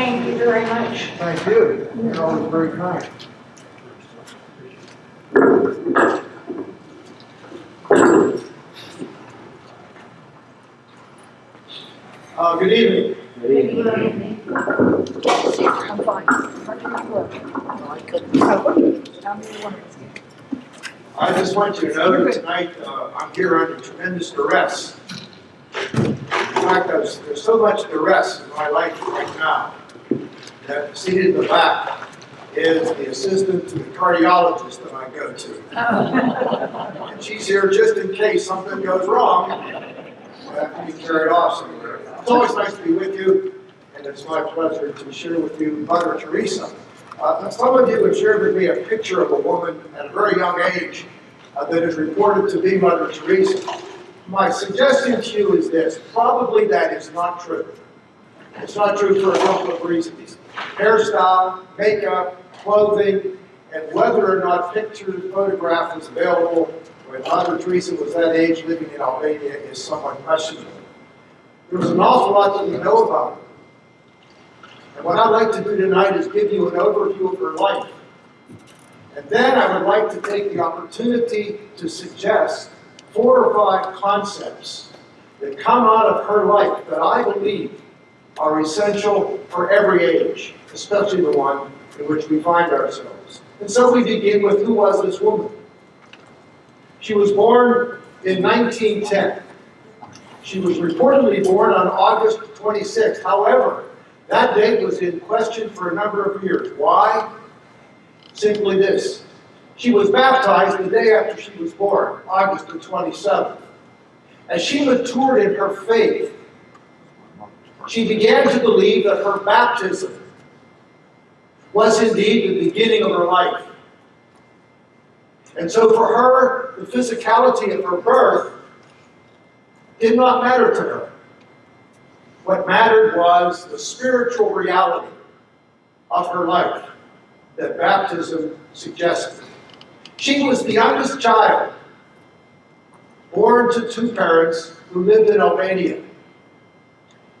Thank you very much. Thank you. You're always very kind. Uh, good evening. Good evening. I'm fine. I just want you to know that tonight, uh, I'm here under tremendous duress. In fact, there's, there's so much duress in my life right now that seated in the back is the assistant to the cardiologist that I go to. And she's here just in case something goes wrong. I have to be carried off somewhere. It's always nice to be with you, and it's my pleasure to share with you Mother Teresa. Uh, some of you have shared with me a picture of a woman at a very young age uh, that is reported to be Mother Teresa. My suggestion to you is this, probably that is not true. It's not true for a couple of reasons. Hairstyle, makeup, clothing, and whether or not picture photograph was available when Mother Teresa was that age living in Albania is somewhat questionable. There's an awful lot that we know about her. And what I'd like to do tonight is give you an overview of her life. And then I would like to take the opportunity to suggest four or five concepts that come out of her life that I believe are essential for every age, especially the one in which we find ourselves. And so we begin with who was this woman? She was born in 1910. She was reportedly born on August 26th. However, that date was in question for a number of years. Why? Simply this. She was baptized the day after she was born, August the 27th. As she matured in her faith, she began to believe that her baptism was indeed the beginning of her life. And so for her, the physicality of her birth did not matter to her. What mattered was the spiritual reality of her life that baptism suggested. She was the youngest child, born to two parents who lived in Albania.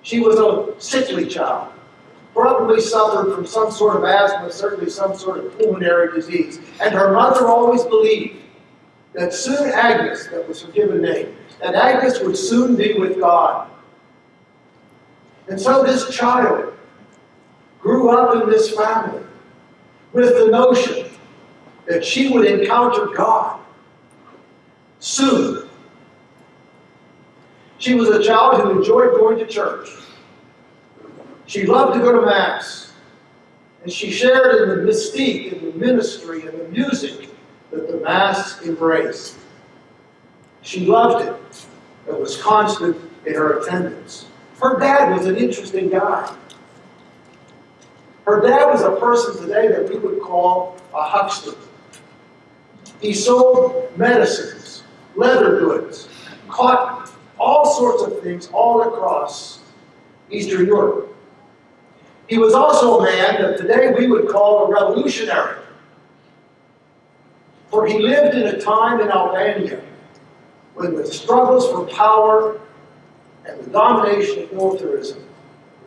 She was a sickly child, probably suffered from some sort of asthma, certainly some sort of pulmonary disease. And her mother always believed that soon Agnes, that was her given name, that Agnes would soon be with God. And so this child grew up in this family with the notion that she would encounter God soon. She was a child who enjoyed going to church. She loved to go to Mass. And she shared in the mystique and the ministry and the music that the Mass embraced. She loved it. It was constant in her attendance. Her dad was an interesting guy. Her dad was a person today that we would call a huckster. He sold medicines, leather goods, cotton, all sorts of things all across Eastern Europe. He was also a man that today we would call a revolutionary. For he lived in a time in Albania when the struggles for power and the domination of militarism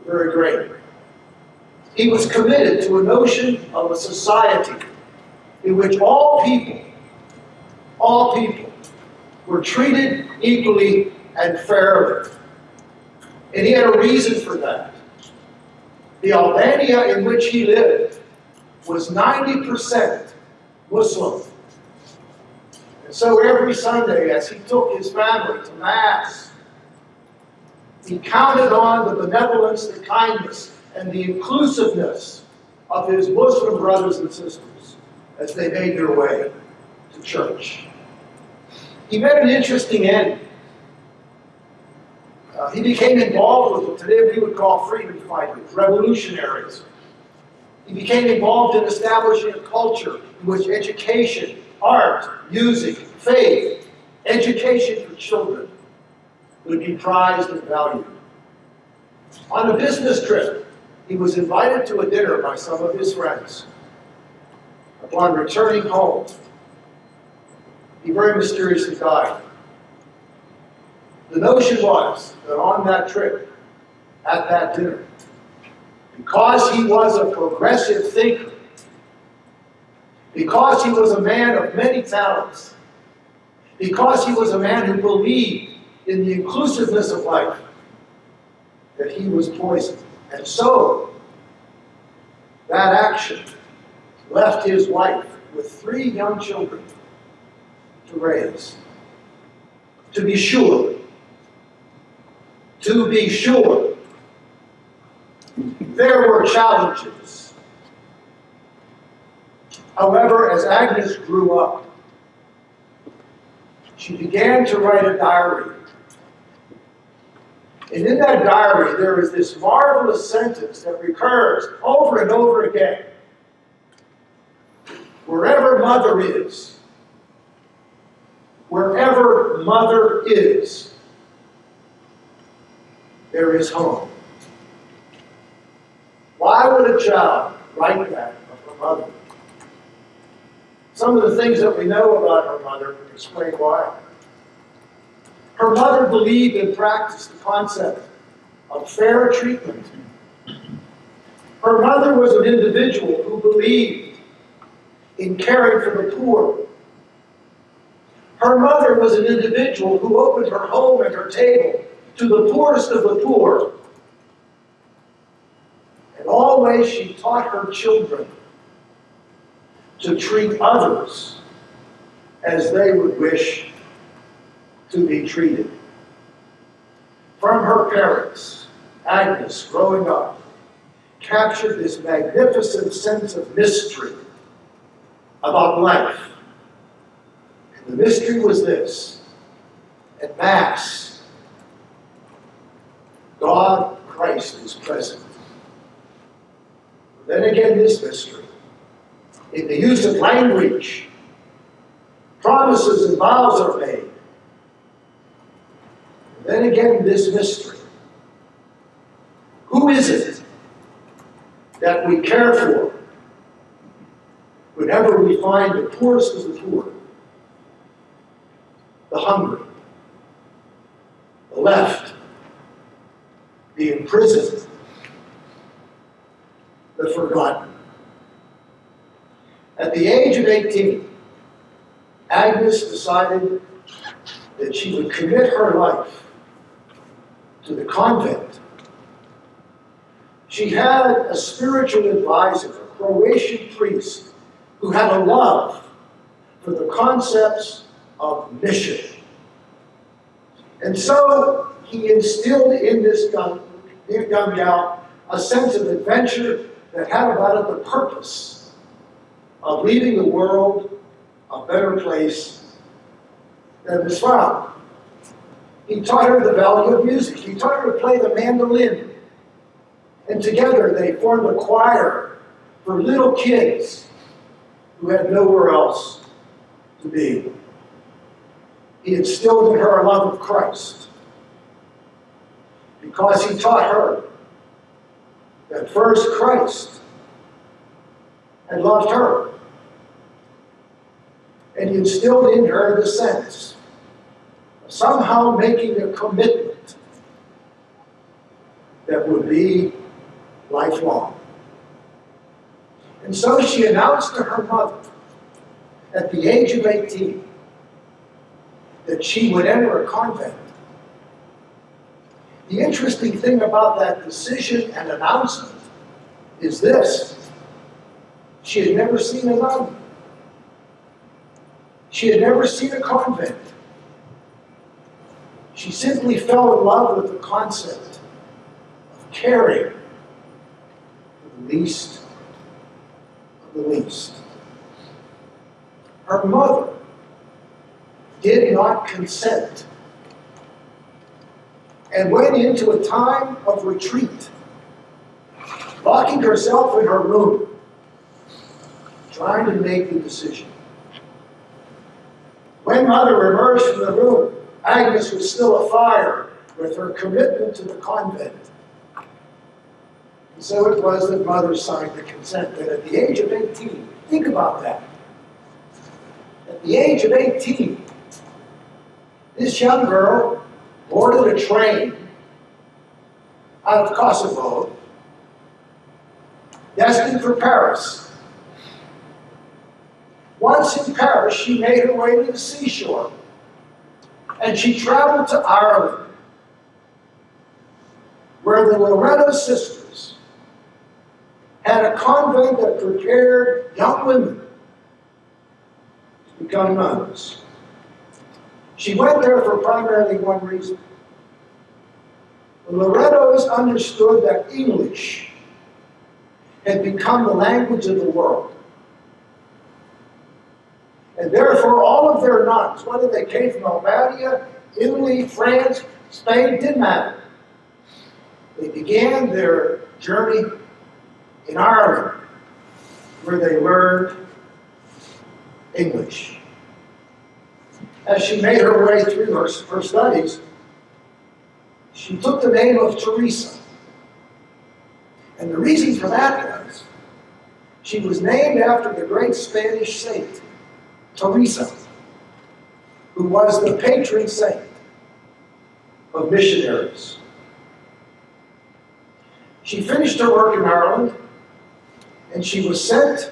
were very great. He was committed to a notion of a society in which all people, all people, were treated equally and fairly. And he had a reason for that. The Albania in which he lived was 90% Muslim. And so every Sunday, as he took his family to Mass, he counted on the benevolence, the kindness, and the inclusiveness of his Muslim brothers and sisters as they made their way to church. He met an interesting end. Uh, he became involved with what today we would call freedom fighters, revolutionaries. He became involved in establishing a culture in which education, art, music, faith, education for children would be prized and valued. On a business trip, he was invited to a dinner by some of his friends. Upon returning home, he very mysteriously died. The notion was that on that trip, at that dinner, because he was a progressive thinker, because he was a man of many talents, because he was a man who believed in the inclusiveness of life, that he was poisoned. And so, that action left his wife with three young children to raise. To be sure, to be sure, there were challenges. However, as Agnes grew up, she began to write a diary. And in that diary, there is this marvelous sentence that recurs over and over again. Wherever mother is, wherever mother is, there is home. Why would a child write that of her mother? Some of the things that we know about her mother explain why. Her mother believed and practiced the concept of fair treatment. Her mother was an individual who believed in caring for the poor. Her mother was an individual who opened her home and her table to the poorest of the poor. And always she taught her children to treat others as they would wish to be treated. From her parents, Agnes, growing up, captured this magnificent sense of mystery about life. And the mystery was this at Mass, God, Christ, is present. Then again, this mystery, in the use of language, promises and vows are made. Then again, this mystery. Who is it that we care for whenever we find the poorest of the poor, the hungry, the left, the imprisoned, the forgotten? At the age of 18, Agnes decided that she would commit her life to the convent. She had a spiritual advisor, a Croatian priest, who had a love for the concepts of mission. And so he instilled in this young, young gal a sense of adventure that had about it the purpose of leaving the world a better place than was found. He taught her the value of music. He taught her to play the mandolin. And together they formed a choir for little kids who had nowhere else to be. He instilled in her a love of Christ because he taught her that first Christ had loved her. And he instilled in her the sense of somehow making a commitment that would be lifelong. And so she announced to her mother at the age of 18 that she would enter a convent. The interesting thing about that decision and announcement is this. She had never seen a nun. She had never seen a convent. She simply fell in love with the concept of caring for the least of the least. Her mother did not consent and went into a time of retreat, locking herself in her room, trying to make the decision. When mother emerged from the room, Agnes was still afire with her commitment to the convent. And so it was that mother signed the consent that at the age of 18, think about that. At the age of 18, this young girl boarded a train out of Kosovo destined for Paris. Once in Paris, she made her way to the seashore and she traveled to Ireland, where the Loreto sisters had a convent that prepared young women to become nuns. She went there for primarily one reason. The Loretos understood that English had become the language of the world. And therefore, all of their nuns, whether they came from Albania, Italy, France, Spain, didn't matter. They began their journey in Ireland, where they learned English. As she made her way through her, her studies, she took the name of Teresa. And the reason for that was she was named after the great Spanish saint, Teresa, who was the patron saint of missionaries. She finished her work in Ireland and she was sent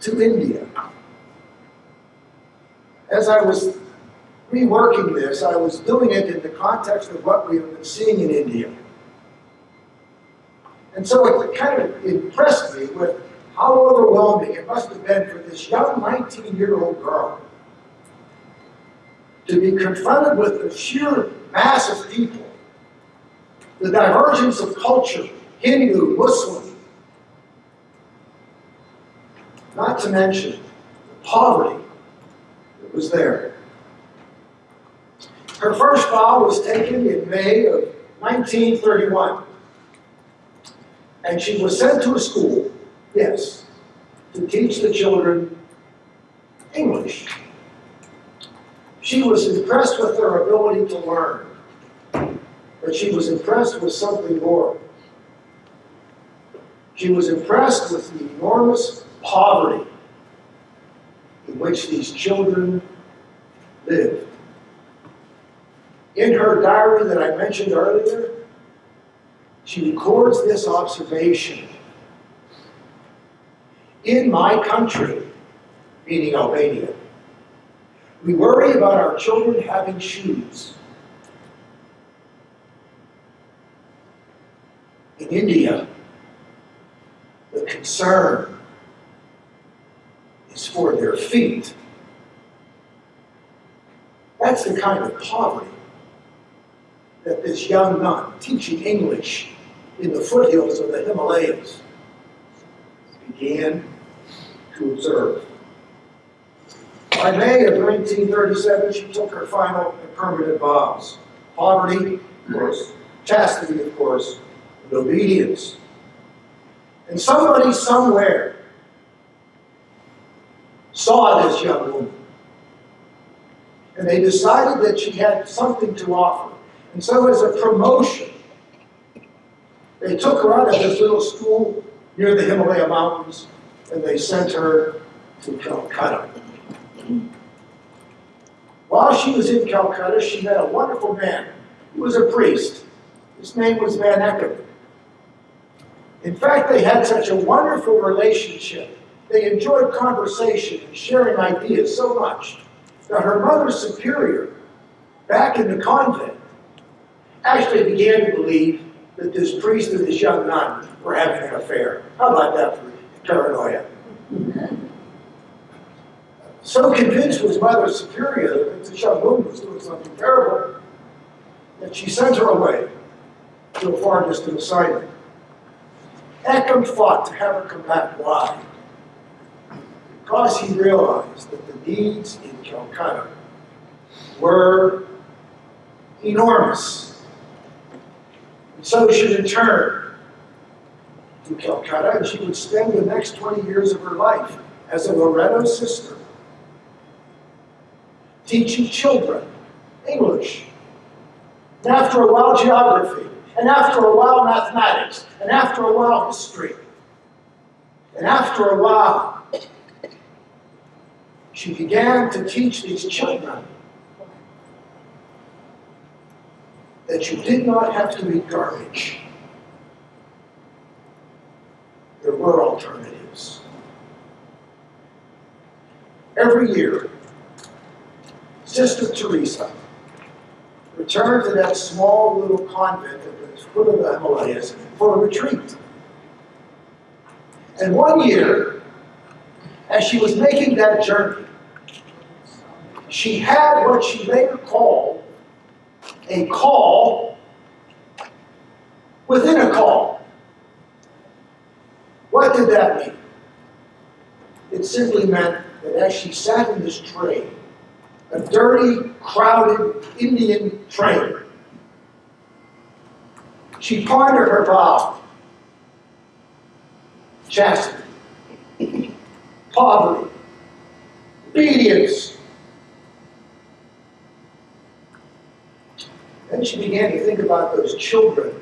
to India. As I was reworking this, I was doing it in the context of what we have been seeing in India. And so it kind of impressed me with how overwhelming it must have been for this young 19 year old girl to be confronted with the sheer mass of people, the divergence of culture, Hindu, Muslim, not to mention poverty was there. Her first vow was taken in May of 1931. And she was sent to a school, yes, to teach the children English. She was impressed with their ability to learn, but she was impressed with something more. She was impressed with the enormous poverty in which these children lived. In her diary that I mentioned earlier, she records this observation. In my country, meaning Albania, we worry about our children having shoes. In India, the concern is for their feet. That's the kind of poverty that this young nun teaching English in the foothills of the Himalayas began to observe. By May of 1937, she took her final and permanent vows. Poverty, of course, chastity, of course, and obedience. And somebody somewhere saw this young woman. And they decided that she had something to offer. And so, as a promotion, they took her out of this little school near the Himalaya Mountains and they sent her to Calcutta. While she was in Calcutta, she met a wonderful man. He was a priest. His name was Van Eckerman. In fact, they had such a wonderful relationship. They enjoyed conversation and sharing ideas so much that her mother superior, back in the convent, actually began to believe that this priest and this young nun were having an affair. How about that for paranoia? So convinced was Mother Superior that this young woman was doing something terrible that she sent her away to a far distant assignment. Eckham fought to have her come back. Why? Because he realized that the needs in Calcutta were enormous. And so she returned to Calcutta and she would spend the next 20 years of her life as a Loreto sister, teaching children English. And after a while, geography. And after a while, mathematics. And after a while, history. And after a while, she began to teach these children that you did not have to eat garbage. there were alternatives. Every year, Sister Teresa returned to that small little convent at the foot of the Himalayas for a retreat. And one year, as she was making that journey, she had what she later called a call within a call. What did that mean? It simply meant that as she sat in this train, a dirty, crowded Indian train, she pondered her vow chastity, poverty, obedience. Then she began to think about those children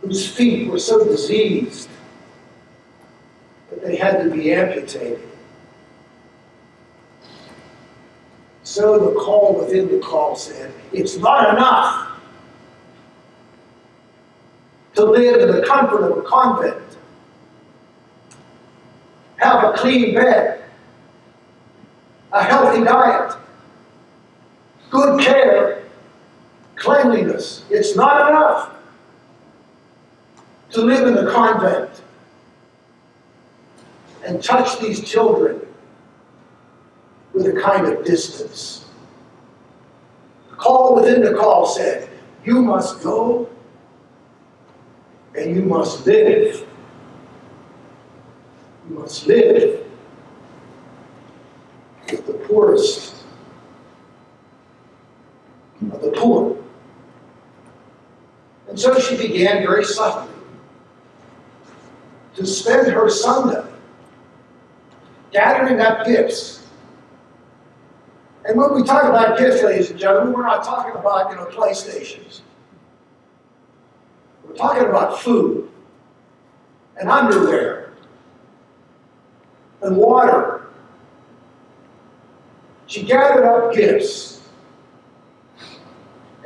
whose feet were so diseased that they had to be amputated. So the call within the call said, it's not enough to live in the comfort of a convent, have a clean bed, a healthy diet, good care, cleanliness. It's not enough to live in a convent and touch these children with a kind of distance. The call within the call said, You must go and you must live. You must live with the poorest of the poor. And so she began very subtly to spend her Sunday gathering up gifts. And when we talk about gifts, ladies and gentlemen, we're not talking about, you know, PlayStations. We're talking about food and underwear and water. She gathered up gifts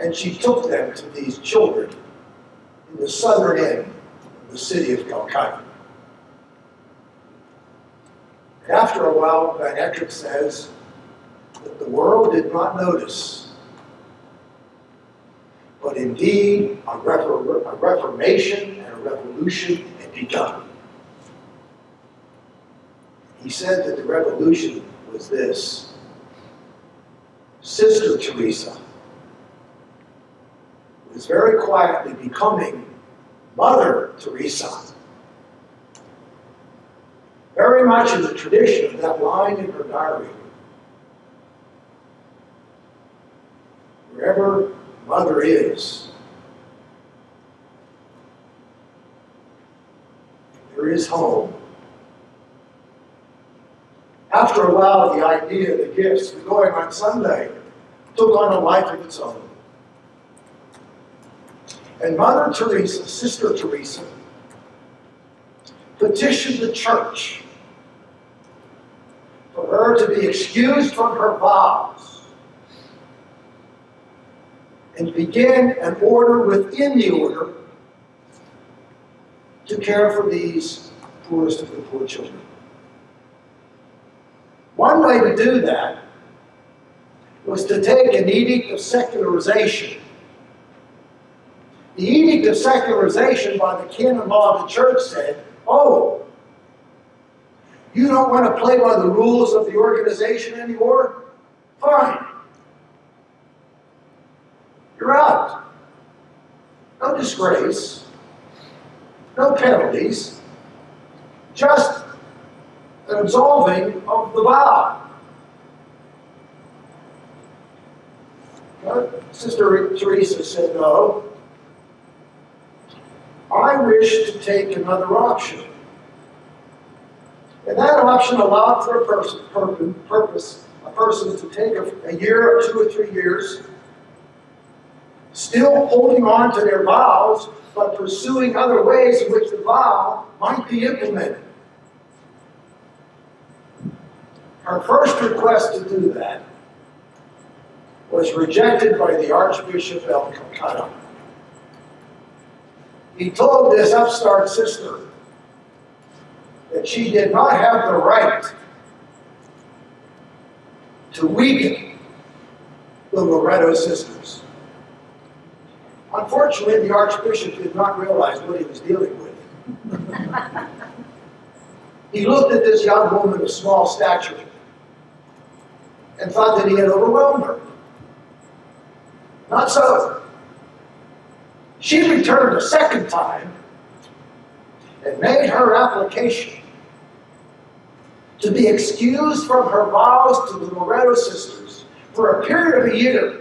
and she took them to these children in the southern end of the city of Calcutta. And after a while, Van says that the world did not notice, but indeed a, refor- a reformation and a revolution had begun. He said that the revolution was this Sister Teresa was very quietly becoming Mother Teresa. Very much in the tradition of that line in her diary. Wherever Mother is, there is home. After a while, the idea the gifts of going on Sunday took on a life of its own. And Mother Teresa, Sister Teresa, petitioned the church for her to be excused from her vows and begin an order within the order to care for these poorest of the poor children. One way to do that was to take an edict of secularization the edict of secularization by the canon law of the church said, oh, you don't want to play by the rules of the organization anymore? Fine. You're out. No disgrace. No penalties. Just an absolving of the vow. Sister Teresa said, no, I wish to take another option. And that option allowed for a person, purpose, a person to take a, a year or two or three years, still holding on to their vows, but pursuing other ways in which the vow might be implemented. Her first request to do that was rejected by the Archbishop of Calcutta. He told this upstart sister that she did not have the right to weaken the Loreto sisters. Unfortunately, the Archbishop did not realize what he was dealing with. he looked at this young woman of small stature and thought that he had overwhelmed her. Not so. She returned a second time and made her application to be excused from her vows to the Loreto sisters for a period of a year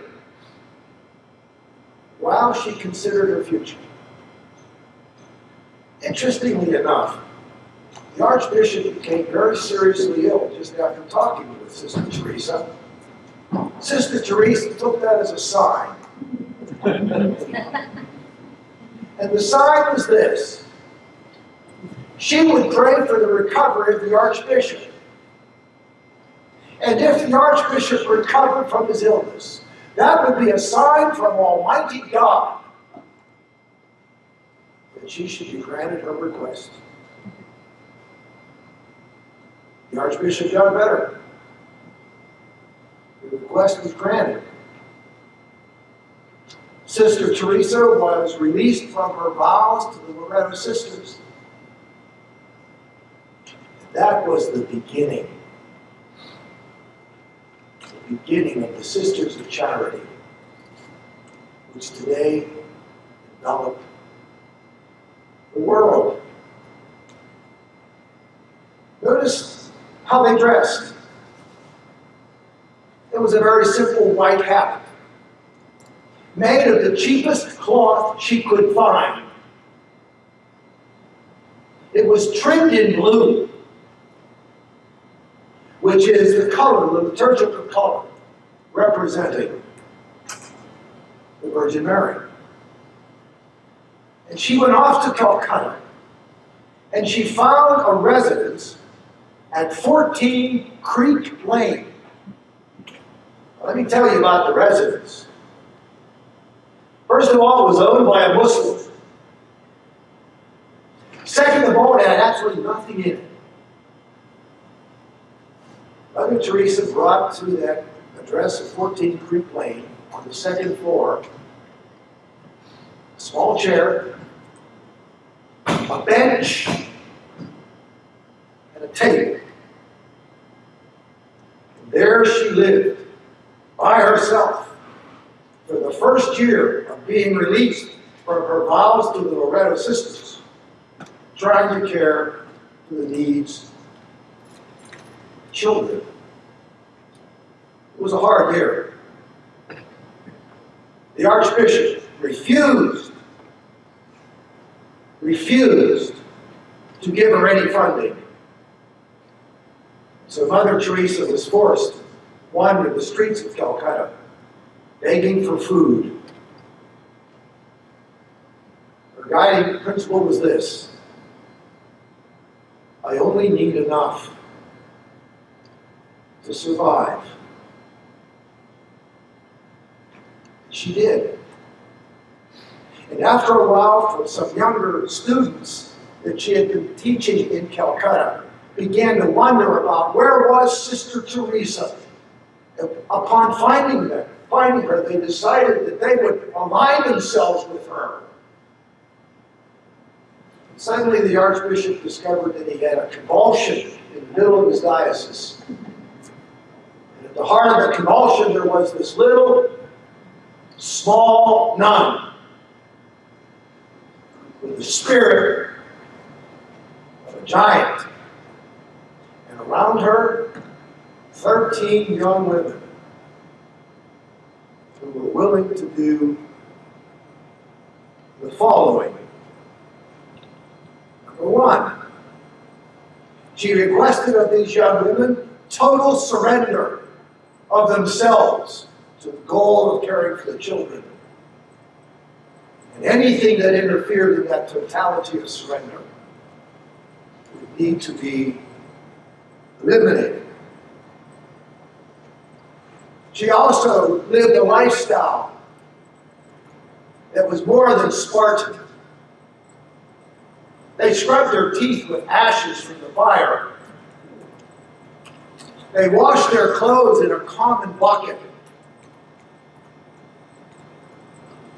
while she considered her future. Interestingly enough, the Archbishop became very seriously ill just after talking with Sister Teresa. Sister Teresa took that as a sign. and the sign was this. She would pray for the recovery of the Archbishop. And if the Archbishop recovered from his illness, that would be a sign from Almighty God that she should be granted her request. The Archbishop got better. The request was granted. Sister Teresa was released from her vows to the Loreto sisters. That was the beginning. The beginning of the Sisters of Charity, which today envelop the world. Notice how they dressed. It was a very simple white hat, made of the cheapest cloth she could find. It was trimmed in blue, which is the color, the liturgical color, representing the Virgin Mary. And she went off to Calcutta, and she found a residence at 14 Creek Lane. Let me tell you about the residence. First of all, it was owned by a Muslim. Second of all, it had absolutely nothing in it. Mother Teresa brought to that address of 14 Creek Lane on the second floor a small chair, a bench, and a table. And there she lived by herself for the first year being released from her vows to the Loreto sisters, trying to care for the needs of children. It was a hard year. The Archbishop refused, refused to give her any funding. So Mother Teresa was forced to wander the streets of Calcutta, begging for food. Her guiding principle was this I only need enough to survive. She did. And after a while, some younger students that she had been teaching in Calcutta, began to wonder about where was Sister Teresa. Upon finding her, finding her, they decided that they would align themselves with her. Suddenly, the Archbishop discovered that he had a convulsion in the middle of his diocese. And at the heart of the convulsion, there was this little, small nun with the spirit of a giant. And around her, 13 young women who were willing to do the following. One, she requested of these young women total surrender of themselves to the goal of caring for the children. And anything that interfered in that totality of surrender would need to be eliminated. She also lived a lifestyle that was more than Spartan. They scrubbed their teeth with ashes from the fire. They washed their clothes in a common bucket.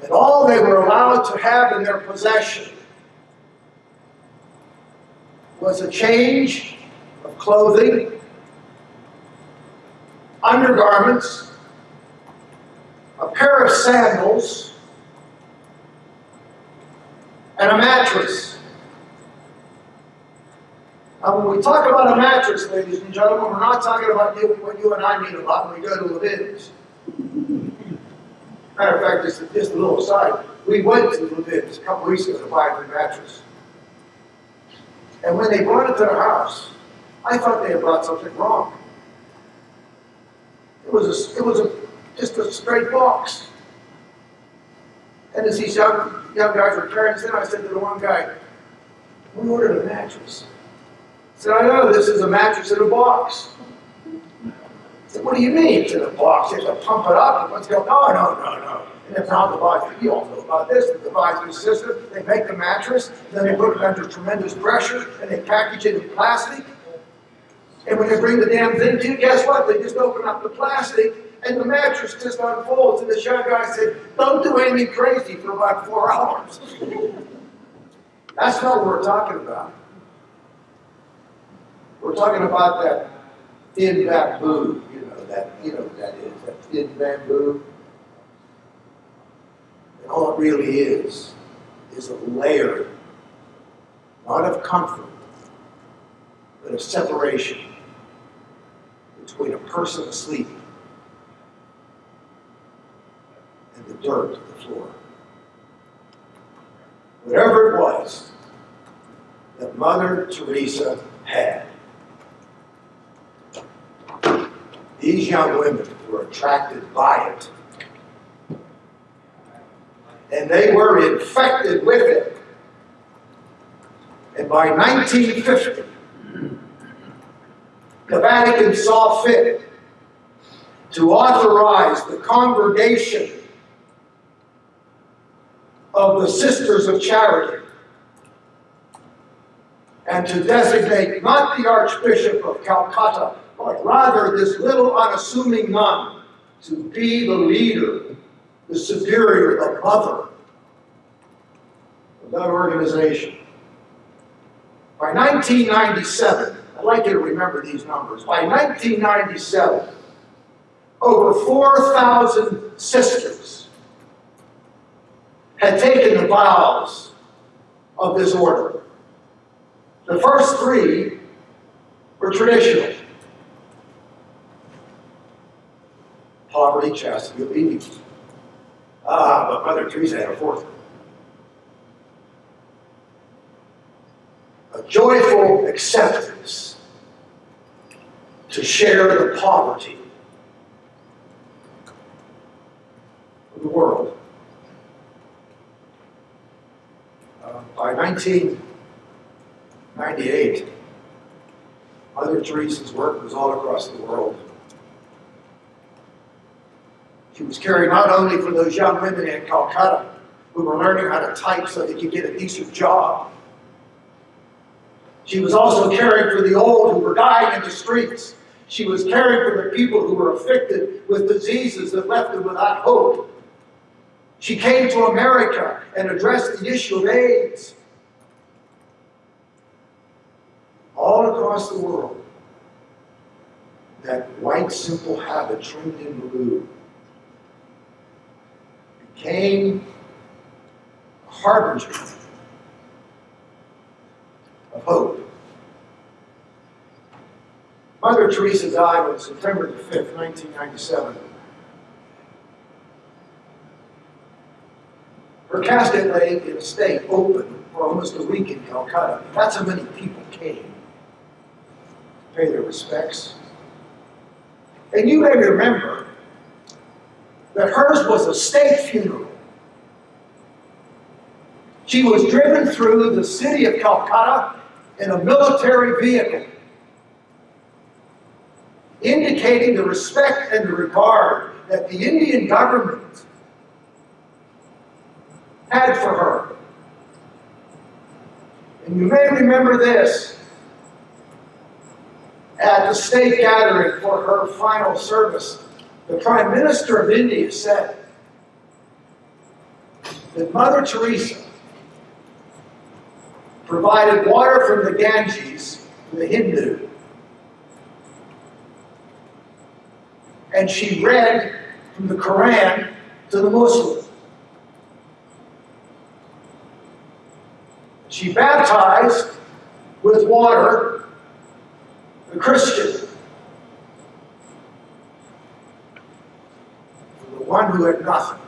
And all they were allowed to have in their possession was a change of clothing, undergarments, a pair of sandals, and a mattress. Now, when we talk about a mattress, ladies and gentlemen, we're not talking about you- what you and I mean about when we go to Levine's. Matter of fact, just, just a little aside, we went to Levine's a couple weeks ago to buy a new mattress. And when they brought it to the house, I thought they had brought something wrong. It was a, it was a, just a straight box. And as these young, young guys were carrying this in, I said to the one guy, we ordered a mattress. Said, I know, this is a mattress in a box. I said, what do you mean it's in a box? You have to pump it up, and let's go, no, no, no, no. And it's not the box, you all know about this, the dividing system, they make the mattress, then they put it under tremendous pressure, and they package it in plastic. And when they bring the damn thing to you, guess what? They just open up the plastic, and the mattress just unfolds, and the young guy said, don't do anything crazy for about four hours. That's not what we're talking about. We're talking about that thin bamboo, you know, that, you know that is, that thin bamboo. And all it really is, is a layer, not of comfort, but of separation between a person asleep and the dirt of the floor. Whatever it was that Mother Teresa had, these young women were attracted by it. And they were infected with it. And by 1950, the Vatican saw fit to authorize the congregation of the Sisters of Charity and to designate not the Archbishop of Calcutta, but rather this little unassuming nun to be the leader, the superior, the mother of that organization. By 1997, I'd like you to remember these numbers. By 1997, over 4,000 sisters had taken the vows of this order. The first three were traditional. Poverty, chastity, obedience. Ah, but Mother Teresa had a fourth. A joyful acceptance to share the poverty of the world. Uh, by 1998, Mother Teresa's work was all across the world. She was caring not only for those young women in Calcutta who were learning how to type so they could get a decent job. She was also caring for the old who were dying in the streets. She was caring for the people who were afflicted with diseases that left them without hope. She came to America and addressed the issue of AIDS. All across the world, that white simple habit trimmed in blue became a harbinger of hope. Mother Teresa died on September the 5th, 1997. Her casket lay in a state open for almost a week in Calcutta. That's how many people came to pay their respects. And you may remember that hers was a state funeral. She was driven through the city of Calcutta in a military vehicle, indicating the respect and the regard that the Indian government had for her. And And you may remember this. At the state gathering for her final service, the Prime Minister of India said that Mother Teresa provided water from the Ganges to the Hindu. And she read from the Quran to the Muslim. She baptized with water the Christian. The one who had nothing.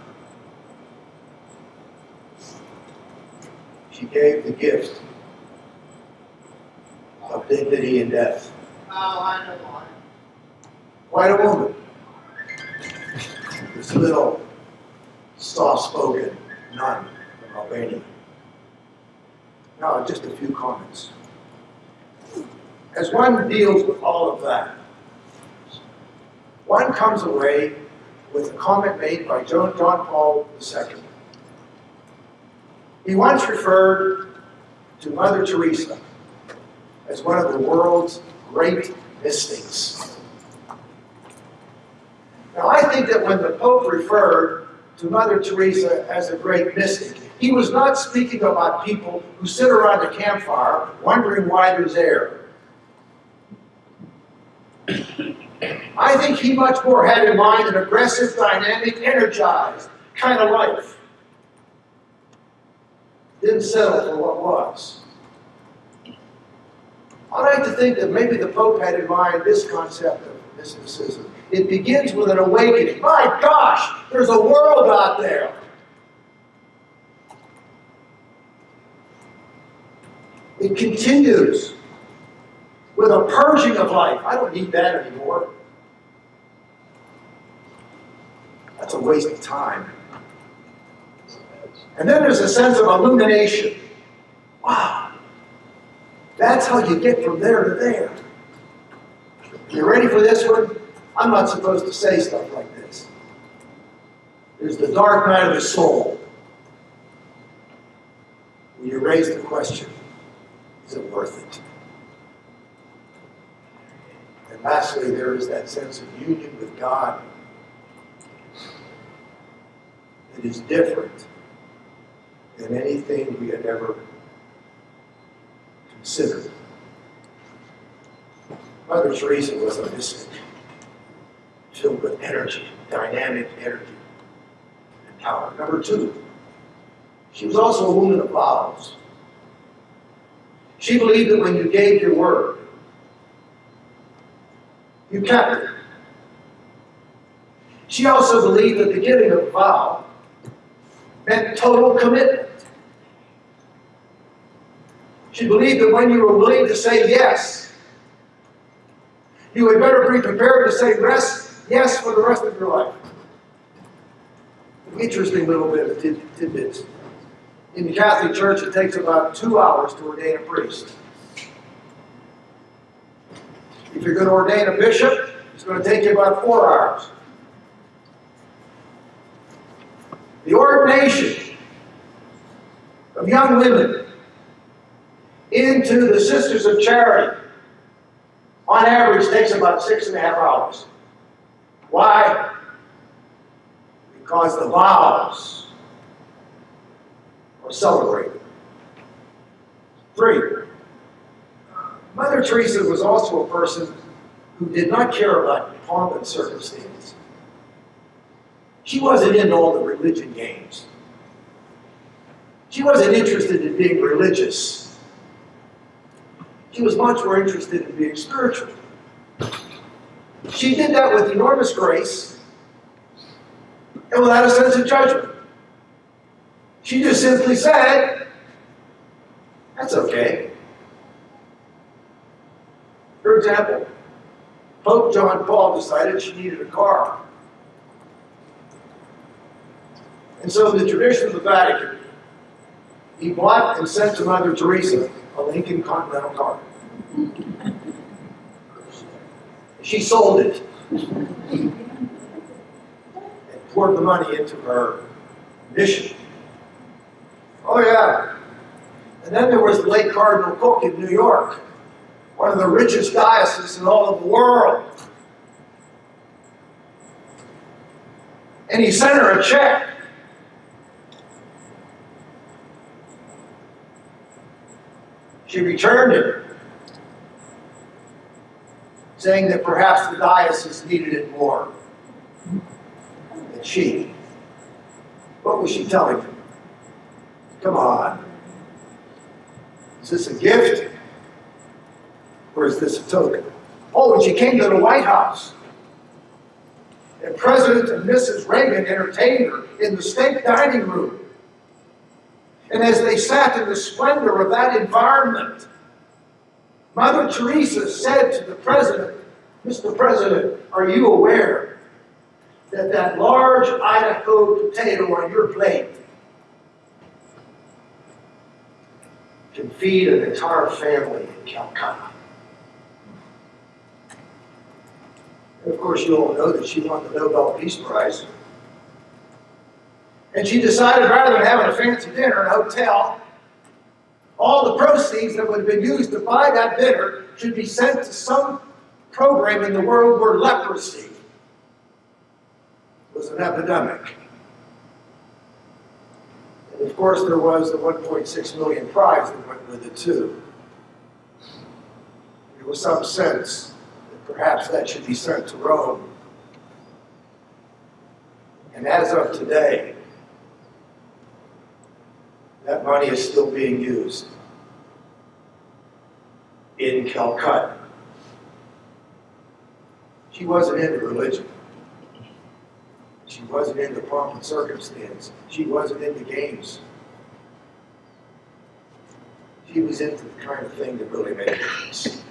She gave the gift of dignity and death. Oh, I know one. Quite a woman. This little soft-spoken nun from Albania. Now, just a few comments. As one deals with all of that, one comes away with a comment made by John, John Paul II. He once referred to Mother Teresa as one of the world's great mystics. Now, I think that when the Pope referred to Mother Teresa as a great mystic, he was not speaking about people who sit around a campfire wondering why there's air. I think he much more had in mind an aggressive, dynamic, energized kind of life. Didn't settle for what was. I like to think that maybe the Pope had in mind this concept of mysticism. It begins with an awakening. My gosh, there's a world out there. It continues with a purging of life. I don't need that anymore. That's a waste of time. And then there's a sense of illumination. Wow. That's how you get from there to there. You ready for this one? I'm not supposed to say stuff like this. There's the dark night of the soul. When you raise the question, is it worth it? And lastly, there is that sense of union with God that is different than anything we had ever considered. Mother Teresa was a mystic, filled with energy, dynamic energy, and power. Number two, she was also a woman of vows. She believed that when you gave your word, you kept it. She also believed that the giving of a vow meant total commitment. She believed that when you were willing to say yes, you had better be prepared to say yes, yes for the rest of your life. Interesting little bit of tid- tidbits. In the Catholic Church, it takes about two hours to ordain a priest. If you're going to ordain a bishop, it's going to take you about four hours. The ordination of young women into the Sisters of Charity, on average, takes about six and a half hours. Why? Because the vows are celebrated. Three, Mother Teresa was also a person who did not care about pomp and circumstance. She wasn't into all the religion games. She wasn't interested in being religious. She was much more interested in being spiritual. She did that with enormous grace and without a sense of judgment. She just simply said, That's okay. For example, Pope John Paul decided she needed a car. And so, in the tradition of the Vatican, he bought and sent to Mother Teresa a Lincoln Continental car. She sold it and poured the money into her mission. Oh, yeah. And then there was the late Cardinal Cooke in New York, one of the richest dioceses in all of the world. And he sent her a check. She returned it, saying that perhaps the diocese needed it more than she. What was she telling him? Come on. Is this a gift? Or is this a token? Oh, and she came to the White House. And President and Mrs. Reagan entertained her in the state dining room. And as they sat in the splendor of that environment, Mother Teresa said to the president, Mr. President, are you aware that that large Idaho potato on your plate can feed an entire family in Calcutta? And of course, you all know that she won the Nobel Peace Prize. And she decided rather than having a fancy dinner in a hotel, all the proceeds that would have been used to buy that dinner should be sent to some program in the world where leprosy was an epidemic. And of course, there was the 1.6 million prize that went with it too. There was some sense that perhaps that should be sent to Rome. And as of today, that money is still being used in Calcutta. She wasn't into religion. She wasn't into pomp and circumstance. She wasn't into games. She was into the kind of thing that really made a difference.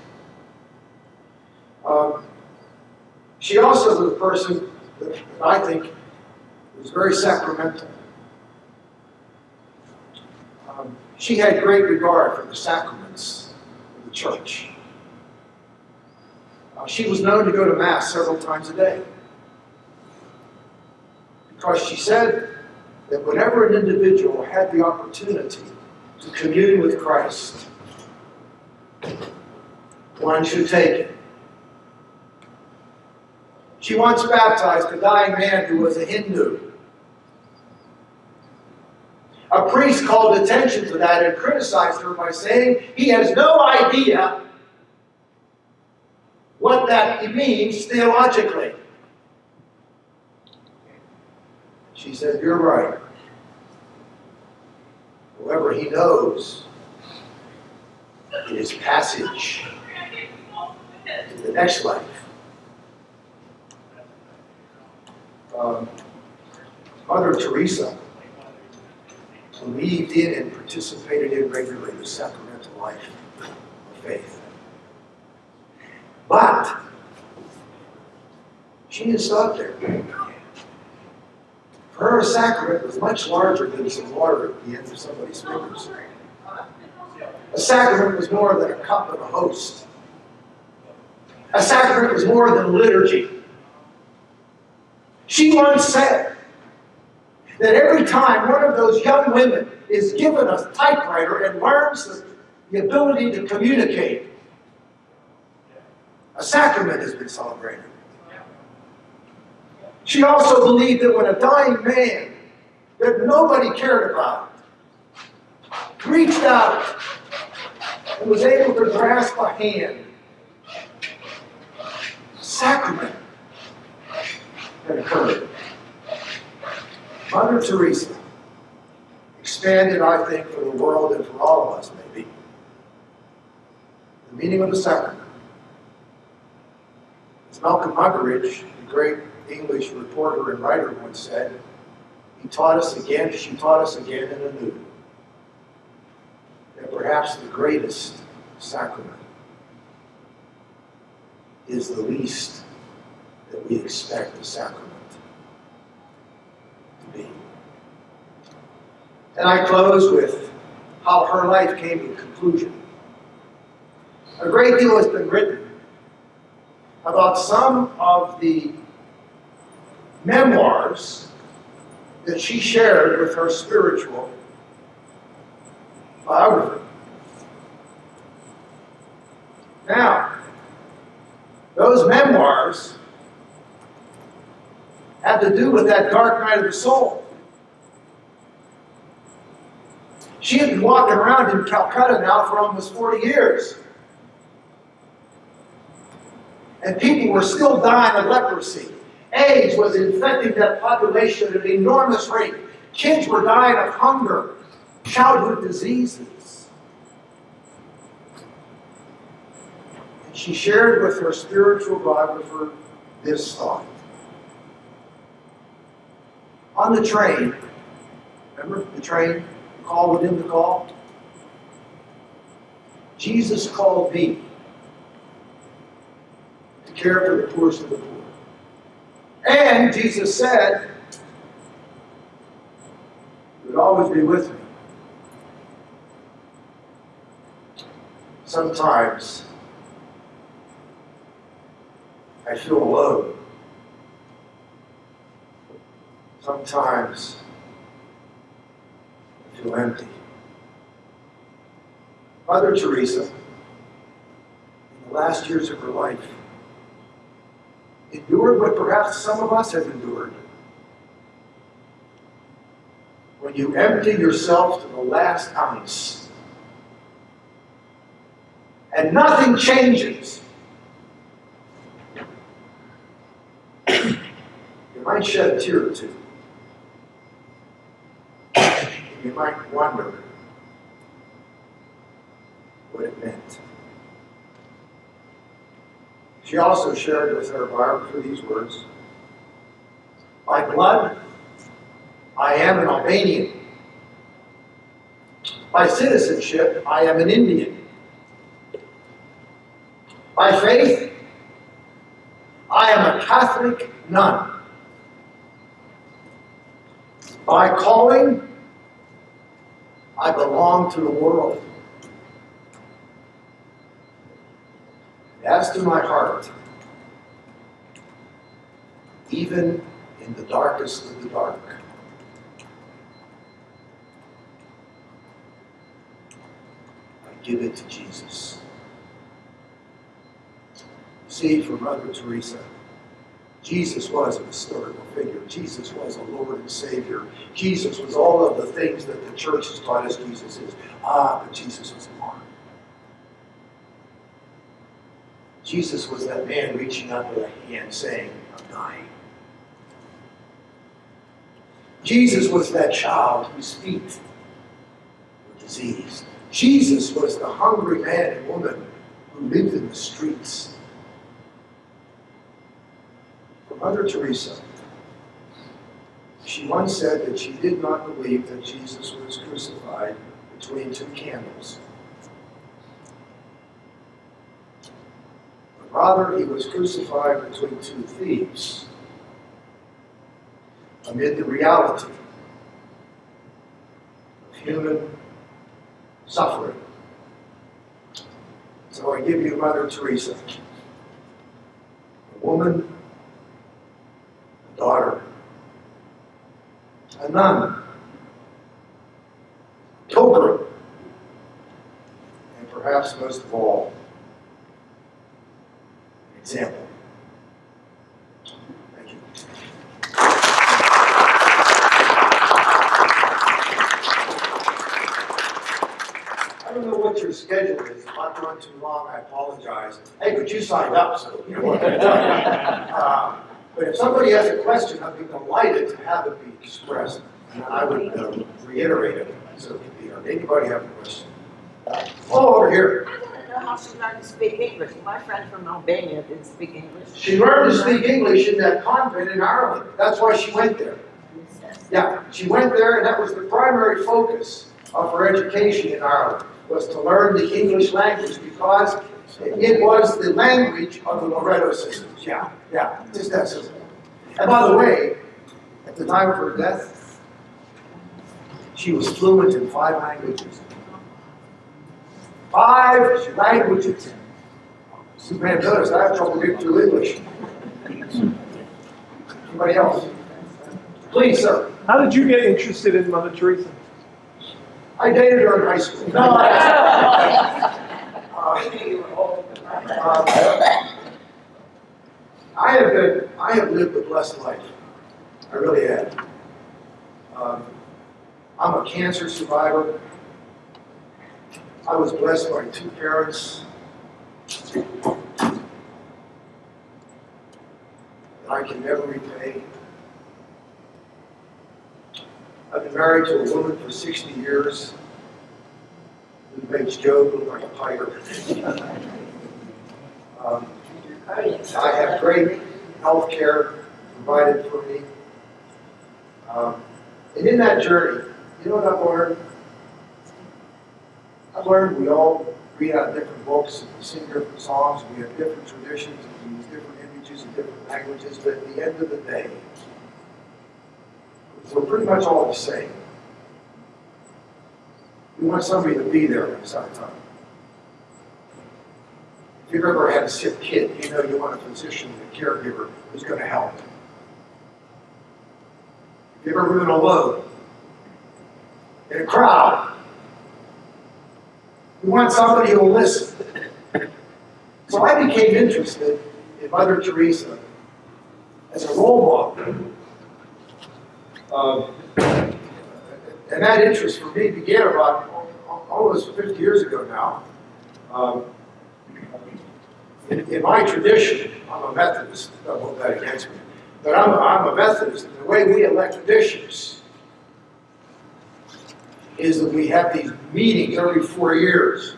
Um, she also was a person that I think was very sacramental. Um, she had great regard for the sacraments of the church. Uh, she was known to go to Mass several times a day. Because she said that whenever an individual had the opportunity to commune with Christ, one should take it. She once baptized a dying man who was a Hindu. A priest called attention to that and criticized her by saying he has no idea what that means theologically. She said, You're right. However, he knows it is passage to the next life. Um, Mother Teresa believed in and participated in regularly the sacramental life of faith. But she didn't stop there. For her, sacrament was much larger than some water at the end of somebody's fingers. A sacrament was more than a cup and a host. A sacrament was more than liturgy. She once said that every time one of those young women is given a typewriter and learns the, ability to communicate, a sacrament has been celebrated. She also believed that when a dying man that nobody cared about reached out and was able to grasp a hand, a sacrament had occurred. Mother Teresa expanded, I think, for the world and for all of us, maybe, the meaning of the sacrament. As Malcolm Muggeridge, the great English reporter and writer once said, he taught us again, she taught us again and anew, that perhaps the greatest sacrament is the least that we expect the sacrament And I close with how her life came to conclusion. A great deal has been written about some of the memoirs that she shared with her spiritual biographer. Now, those memoirs had to do with that dark night of the soul. She had been walking around in Calcutta now for almost 40 years. And people were still dying of leprosy. AIDS was infecting that population at an enormous rate. Kids were dying of hunger, childhood diseases. And she shared with her spiritual biographer this thought. On the train, remember the train, call within the call? Jesus called me to care for the poorest of the poor. And Jesus said, He would always be with me. Sometimes I feel alone. Sometimes Feel empty. Mother Teresa, in the last years of her life, endured what perhaps some of us have endured. When you empty yourself to the last ounce and nothing changes, you might shed a tear or two. You might wonder what it meant. She also shared with her biographer these words By blood, I am an Albanian. By citizenship, I am an Indian. By faith, I am a Catholic nun. By calling, I belong to the world. As to my heart, even in the darkest of the dark, I give it to Jesus. See, for Mother Teresa, Jesus was a historical figure. Jesus was a Lord and Savior. Jesus was all of the things that the church has taught us Jesus is. Ah, but Jesus was more. Jesus was that man reaching out with a hand saying, I'm dying. Jesus was that child whose feet were diseased. Jesus was the hungry man and woman who lived in the streets. For Mother Teresa, she once said that she did not believe that Jesus was crucified between two candles. But rather, he was crucified between two thieves amid the reality of human suffering. So I give you Mother Teresa, a woman, daughter, a nun, pilgrim, and perhaps most of all, an example. Thank you. I don't know what your schedule is. If I've gone too long, I apologize. Hey, but you signed up, so you know what I'm talking about. Uh, But if somebody has a question, I'd be delighted to have it be expressed. And I would uh, reiterate it. So, uh, anybody have a question? Oh, over here. I want to know how she learned to speak English. My friend from Albania didn't speak English. She learned to speak English in that convent in Ireland. That's why she went there. Yeah, she went there, and that was the primary focus of her education in Ireland, was to learn the English language because it was the language of the Loreto sisters. Yeah, yeah, just that simple. And by the way, at the time of her death, she was fluent in five languages. Five languages. You may have noticed I have trouble getting through English. Anybody else? Please, sir. How did you get interested in Mother Teresa? I dated her in high school. No, I have been, I have lived a blessed life. I really have. Um, I'm a cancer survivor. I was blessed by two parents. that I can never repay. I've been married to a woman for 60 years who makes Joe look like a pirate. Um, I have great health care provided for me. Um, and in that journey, you know what I've learned? I've learned we all read out different books, we sing different songs, we have different traditions, we use different images and different languages, but at the end of the day, we're pretty much all the same. We want somebody to be there at some time. If you've ever had a sick kid, you know you want a physician, a caregiver who's going to help. If you've ever been alone in a crowd, you want somebody who'll listen. So I became interested in Mother Teresa as a role model. Um, and that interest for me began about almost 50 years ago now. Um, in, in my tradition, I'm a Methodist, don't hold that against me, but I'm, I'm a Methodist, the way we elect bishops is that we have these meetings every four years.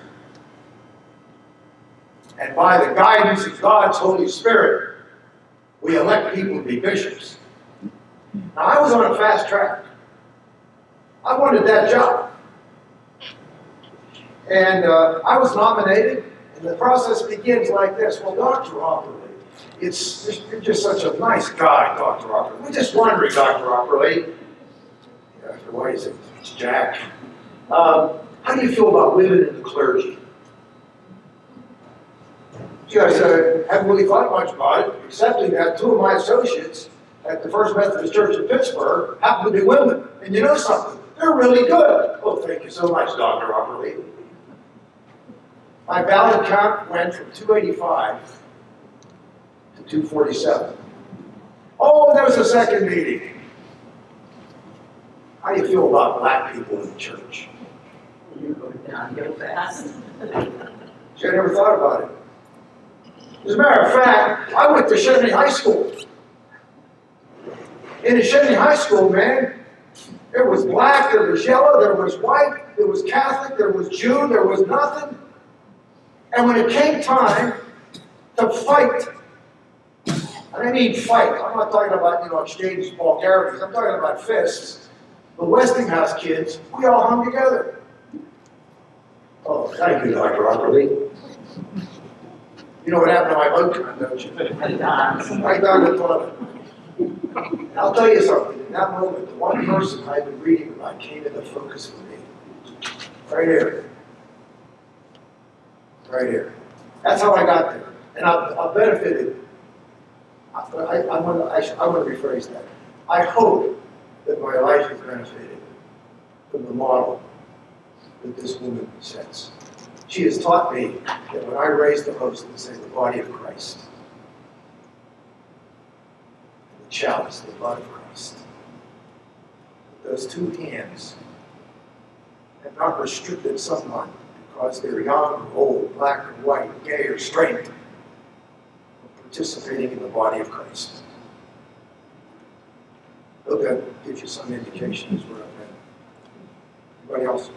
And by the guidance of God's Holy Spirit, we elect people to be bishops. Now, I was on a fast track. I wanted that job. And uh, I was nominated, and the process begins like this. Well, Dr. Opperly, it's, you're just such a nice guy, Dr. Opperly. We're just wondering, Dr. Opperly, why is it? It's Jack. Um, how do you feel about women in the clergy? Gee, I said, I haven't really thought much about it, excepting that two of my associates at the First Methodist Church in Pittsburgh happen to be women. And you know something? They're really good. Oh, thank you so much, Dr. Opperly. My ballot count went from 285 to 247. Oh, there was a second meeting. How do you feel about black people in the church? You're go downhill fast. See, I never thought about it. As a matter of fact, I went to Chevy High School. In the Chevy High School, man, there was black, there was yellow, there was white, there was Catholic, there was Jew, there was nothing. And when it came time to fight, and I mean fight, I'm not talking about, you know, exchange vulgarities, I'm talking about fists. The Westinghouse kids, we all hung together. Oh, thank you, Dr. Opperly. You know what happened to my boat don't you? Right down the toilet. I'll tell you something, in that moment, the one person I've been reading about came into focus for me. Right here. Right here. That's how I got there. And I've, benefited. I, I, I want to, I, I to rephrase that. I hope that my life has benefited from the model that this woman sets. She has taught me that when I raise the host and say the body of Christ, and the chalice, the blood of Christ, those two hands have not restricted someone because they're young or old, black or white, gay or straight, participating in the body of Christ. I Hope that gives you some indication as where I've been. Anybody else?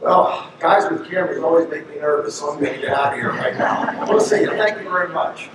Well, guys with cameras always make me nervous, so I'm gonna get out of here right now. We'll see you. Thank you very much.